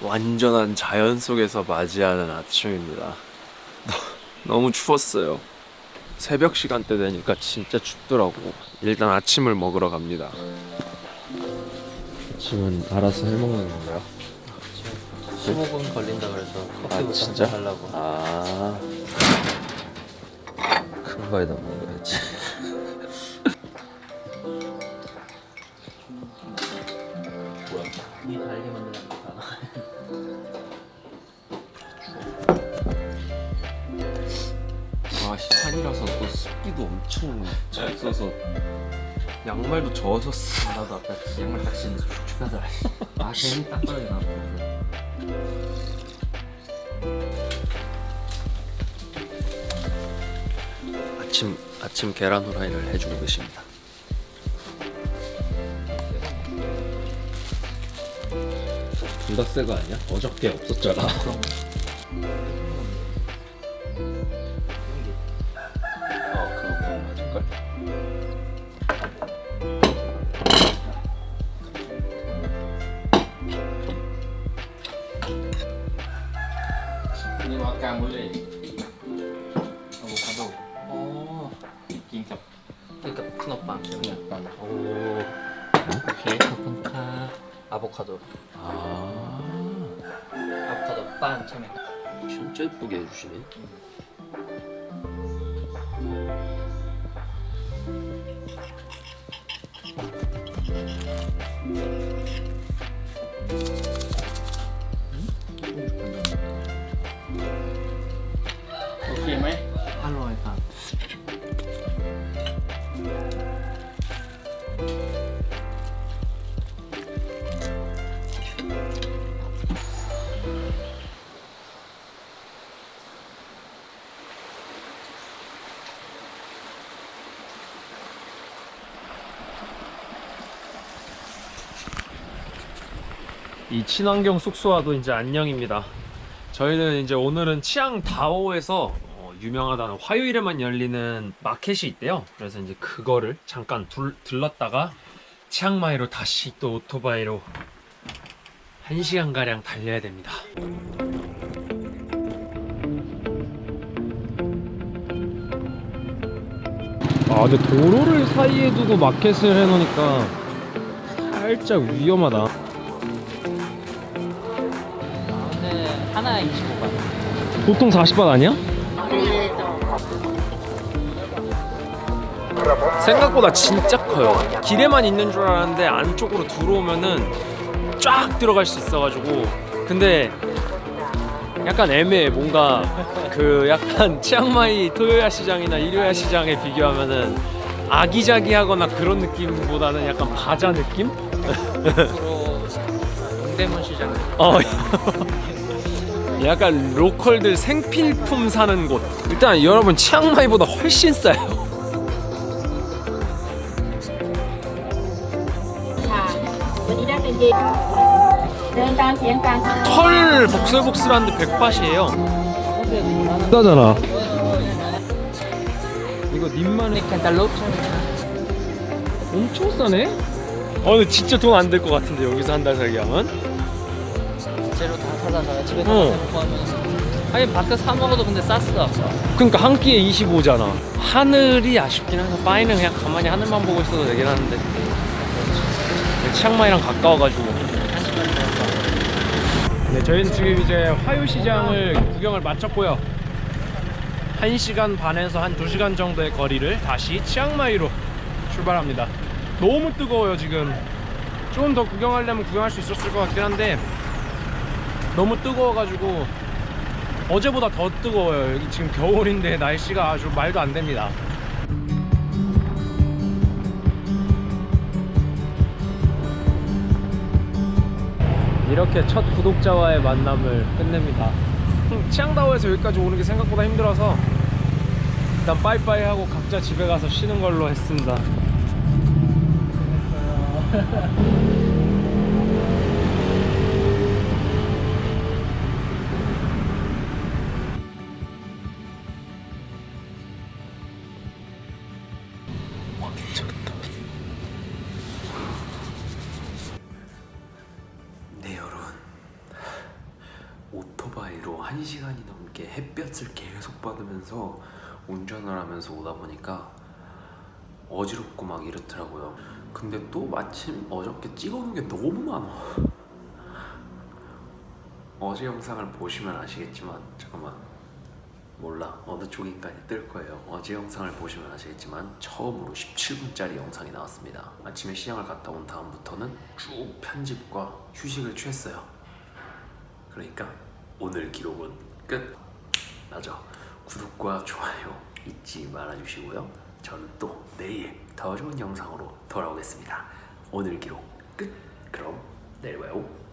완전한 자연 속에서 맞이하는 아침입니다. 너무 추웠어요. 새벽 시간대 되니까 진짜 춥더라고. 일단 아침을 먹으러 갑니다. 아침은 알아서 해먹는 건가요? 15분 걸린다 그래서 아, 커피부터 진짜? 한잔 하려고 아. 큰 거에다 아, 시판이라서 또 습기도 엄청 잘 써서 양말도 젖었어. 나도 아까 양말 딱 신는데 축축하더라 아 괜히 딱 떨어져 나고 아침 아침 계란 후라이를 해주고 계십니다. 둘 다 새거 아니야? 어저께 없었잖아. 약간 오. 오케이 카폰카 아보카도. 아. 아보카도 빤 참외. 진짜 예쁘게 해주시네. 음. 이 친환경 숙소와도 이제 안녕입니다. 저희는 이제 오늘은 치앙다오에서 어, 유명하다는 화요일에만 열리는 마켓이 있대요. 그래서 이제 그거를 잠깐 둘, 들렀다가 치앙마이로 다시 또 오토바이로 1시간 가량 달려야 됩니다. 아 근데 도로를 사이에 두고 마켓을 해놓으니까 살짝 위험하다. 아, 근데 하나에 25만 보통 40번 아니야? 생각보다 진짜 커요. 길에만 있는 줄 알았는데 안쪽으로 들어오면은 쫙 들어갈 수 있어가지고 근데 약간 애매해. 뭔가 그 약간 치앙마이 토요야 시장이나 일요야 시장에 비교하면은 아기자기하거나 그런 느낌보다는 약간 바자 느낌? 앞으로 동대문 시장 어 약간 로컬들 생필품 사는 곳. 일단 여러분 치앙마이보다 훨씬 싸요. 털 복슬복슬한데 백밭이에요. 싸잖아. 이거 님만의 캔달롭 엄청 싸네? 어 근데 진짜 돈 안 될 것 같은데 여기서 한 달 살기 하면? 재료 다 사다 가 집에서 어. 해먹고 하면 아니 밖에 사 먹어도 근데 쌌어 그러니까 한 끼에 25잖아 하늘이 아쉽긴 하다 빠이는 그냥 가만히 하늘만 보고 있어도 되긴 하는데 치앙마이랑 가까워가지고 네, 저희는 지금 이제 화요시장을 구경을 마쳤고요. 1시간 반에서 한 2시간 정도의 거리를 다시 치앙마이로 출발합니다. 너무 뜨거워요, 지금. 좀더 구경하려면 구경할 수 있었을 것 같긴 한데 너무 뜨거워가지고 어제보다 더 뜨거워요. 여기 지금 겨울인데 날씨가 아주 말도 안 됩니다. 이렇게 첫 구독자와의 만남을 끝냅니다. 치앙다오에서 여기까지 오는 게 생각보다 힘들어서 일단 빠이빠이 하고 각자 집에 가서 쉬는 걸로 했습니다. 네 여러분 한 시간이 넘게 햇볕을 계속 받으면서 운전을 하면서 오다 보니까 어지럽고 막 이렇더라고요. 근데 또 마침 어저께 찍어놓은 게 너무 많아. 어제 영상을 보시면 아시겠지만 잠깐만 몰라 어느 쪽인가에 뜰 거예요. 어제 영상을 보시면 아시겠지만 처음으로 17분짜리 영상이 나왔습니다. 아침에 시장을 갔다 온 다음부터는 쭉 편집과 휴식을 취했어요. 그러니까 오늘 기록은 끝. 맞아. 구독과 좋아요 잊지 말아주시고요. 저는 또 내일 더 좋은 영상으로 돌아오겠습니다. 오늘 기록 끝. 그럼 내일 봐요.